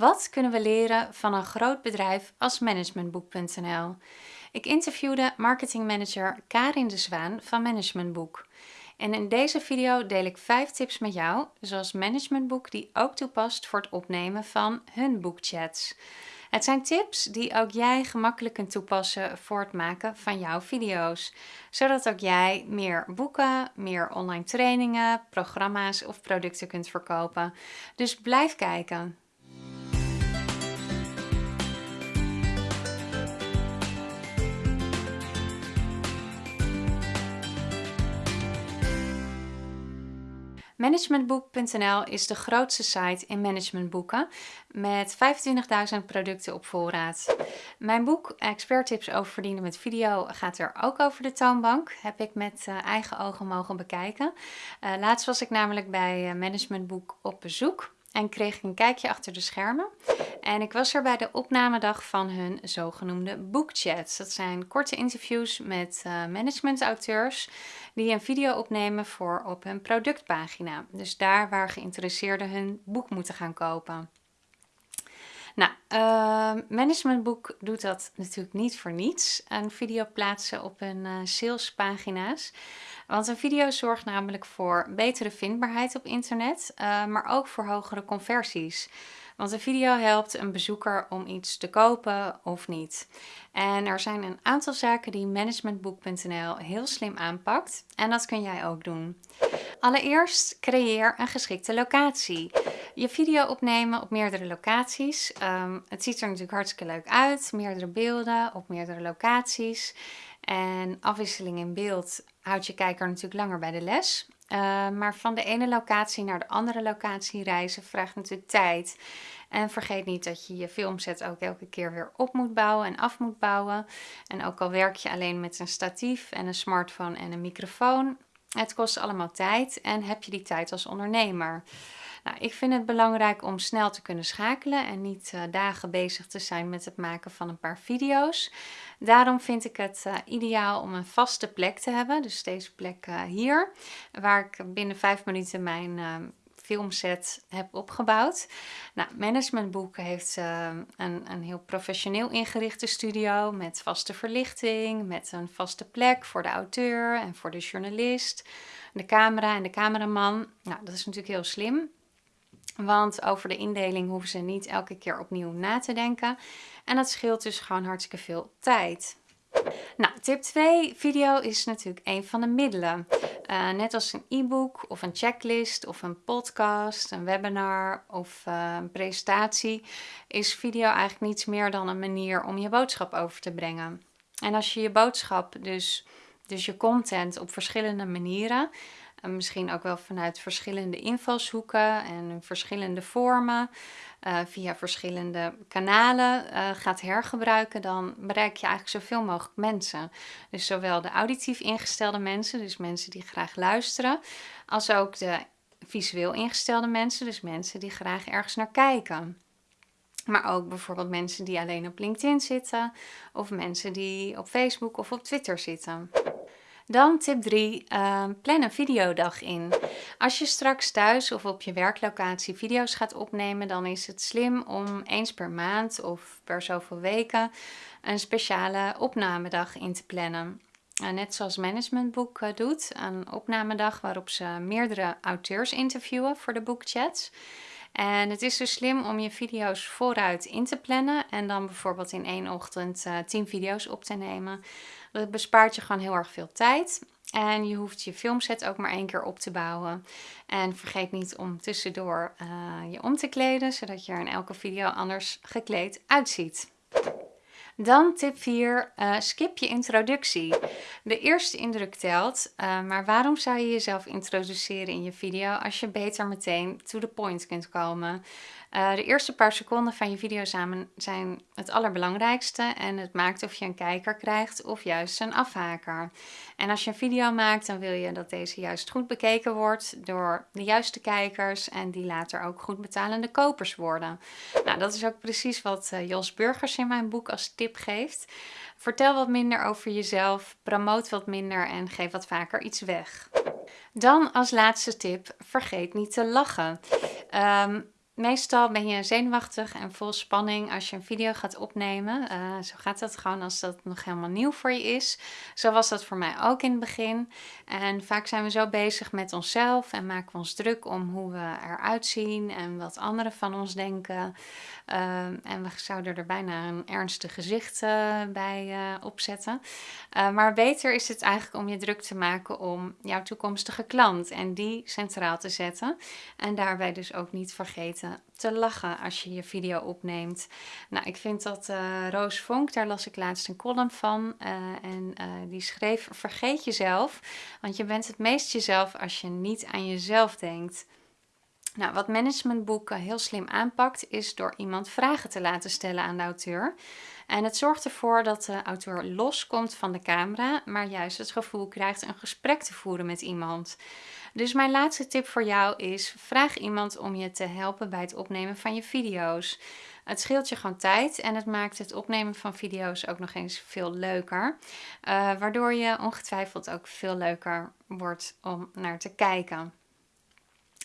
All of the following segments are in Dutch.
Wat kunnen we leren van een groot bedrijf als Managementboek.nl? Ik interviewde marketingmanager Karin de Zwaan van Managementboek. En in deze video deel ik 5 tips met jou, zoals Managementboek die ook toepast voor het opnemen van hun boekchats. Het zijn tips die ook jij gemakkelijk kunt toepassen voor het maken van jouw video's. Zodat ook jij meer boeken, meer online trainingen, programma's of producten kunt verkopen. Dus blijf kijken. Managementboek.nl is de grootste site in managementboeken met 25.000 producten op voorraad. Mijn boek Expert Tips over verdienen met video gaat er ook over de toonbank. Heb ik met uh, eigen ogen mogen bekijken. Uh, laatst was ik namelijk bij uh, Managementboek op bezoek en kreeg ik een kijkje achter de schermen. En ik was er bij de opnamedag van hun zogenoemde bookchats. Dat zijn korte interviews met uh, managementauteurs die een video opnemen voor op hun productpagina. Dus daar waar geïnteresseerden hun boek moeten gaan kopen. Nou, uh, Managementboek doet dat natuurlijk niet voor niets. Een video plaatsen op hun uh, salespagina's. Want een video zorgt namelijk voor betere vindbaarheid op internet, uh, maar ook voor hogere conversies. Want een video helpt een bezoeker om iets te kopen of niet. En er zijn een aantal zaken die managementboek.nl heel slim aanpakt. En dat kun jij ook doen. Allereerst creëer een geschikte locatie. Je video opnemen op meerdere locaties. Um, het ziet er natuurlijk hartstikke leuk uit. Meerdere beelden op meerdere locaties. En afwisseling in beeld houdt je kijker natuurlijk langer bij de les. Uh, maar van de ene locatie naar de andere locatie reizen vraagt natuurlijk tijd. En vergeet niet dat je je filmset ook elke keer weer op moet bouwen en af moet bouwen. En ook al werk je alleen met een statief en een smartphone en een microfoon, het kost allemaal tijd en heb je die tijd als ondernemer. Nou, ik vind het belangrijk om snel te kunnen schakelen en niet uh, dagen bezig te zijn met het maken van een paar video's. Daarom vind ik het uh, ideaal om een vaste plek te hebben. Dus deze plek uh, hier, waar ik binnen vijf minuten mijn filmset heb opgebouwd. Nou, heeft uh, een, een heel professioneel ingerichte studio met vaste verlichting, met een vaste plek voor de auteur en voor de journalist, de camera en de cameraman. Nou, dat is natuurlijk heel slim. Want over de indeling hoeven ze niet elke keer opnieuw na te denken. En dat scheelt dus gewoon hartstikke veel tijd. Nou, tip 2, video is natuurlijk een van de middelen. Uh, net als een e-book of een checklist of een podcast, een webinar of uh, een presentatie, is video eigenlijk niets meer dan een manier om je boodschap over te brengen. En als je je boodschap, dus, dus je content op verschillende manieren, misschien ook wel vanuit verschillende invalshoeken en verschillende vormen, uh, via verschillende kanalen uh, gaat hergebruiken, dan bereik je eigenlijk zoveel mogelijk mensen. Dus zowel de auditief ingestelde mensen, dus mensen die graag luisteren, als ook de visueel ingestelde mensen, dus mensen die graag ergens naar kijken. Maar ook bijvoorbeeld mensen die alleen op LinkedIn zitten, of mensen die op Facebook of op Twitter zitten. Dan tip 3, uh, ehm, plan een videodag in. Als je straks thuis of op je werklocatie video's gaat opnemen, dan is het slim om eens per maand of per zoveel weken een speciale opnamedag in te plannen. Uh, net zoals Managementboek uh, doet, een opnamedag waarop ze meerdere auteurs interviewen voor de boekchats. En het is dus slim om je video's vooruit in te plannen en dan bijvoorbeeld in één ochtend uh, 10 video's op te nemen. Dat bespaart je gewoon heel erg veel tijd. En je hoeft je filmset ook maar één keer op te bouwen. En vergeet niet om tussendoor uh, je om te kleden, zodat je er in elke video anders gekleed uitziet. Dan tip 4, uh, eh, skip je introductie. De eerste indruk telt, uh, maar waarom zou je jezelf introduceren in je video als je beter meteen to the point kunt komen? Uh, de eerste paar seconden van je video samen zijn het allerbelangrijkste en het maakt of je een kijker krijgt of juist een afhaker. En als je een video maakt, dan wil je dat deze juist goed bekeken wordt door de juiste kijkers en die later ook goed betalende kopers worden. Nou, dat is ook precies wat Jos Burgers in mijn boek als tip geeft. Vertel wat minder over jezelf, promoot wat minder en geef wat vaker iets weg. Dan als laatste tip, vergeet niet te lachen. Um, meestal ben je zenuwachtig en vol spanning als je een video gaat opnemen. Uh, zo gaat dat gewoon als dat nog helemaal nieuw voor je is. Zo was dat voor mij ook in het begin. En vaak zijn we zo bezig met onszelf en maken we ons druk om hoe we eruit zien en wat anderen van ons denken. Uh, en we zouden er bijna een ernstig gezicht uh, bij opzetten. maar beter is het eigenlijk om je druk te maken om jouw toekomstige klant en die centraal te zetten. En daarbij dus ook niet vergeten te lachen als je je video opneemt. Nou, ik vind dat uh, Roos Vonk, daar las ik laatst een column van. Uh, en uh, die schreef, vergeet jezelf, want je bent het meest jezelf als je niet aan jezelf denkt. Nou, wat managementboeken heel slim aanpakt, is door iemand vragen te laten stellen aan de auteur. En het zorgt ervoor dat de auteur loskomt van de camera, maar juist het gevoel krijgt een gesprek te voeren met iemand. Dus mijn laatste tip voor jou is: vraag iemand om je te helpen bij het opnemen van je video's. Het scheelt je gewoon tijd en het maakt het opnemen van video's ook nog eens veel leuker. Uh, waardoor je ongetwijfeld ook veel leuker wordt om naar te kijken.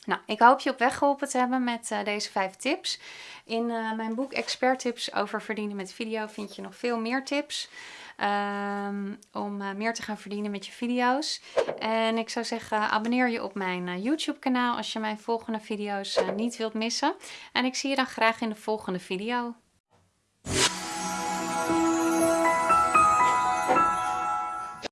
Nou, ik hoop je op weg geholpen te hebben met uh, deze vijf tips. In uh, mijn boek Expert Tips over verdienen met video vind je nog veel meer tips. Um, om uh, meer te gaan verdienen met je video's. En ik zou zeggen, abonneer je op mijn YouTube kanaal als je mijn volgende video's niet wilt missen. En ik zie je dan graag in de volgende video.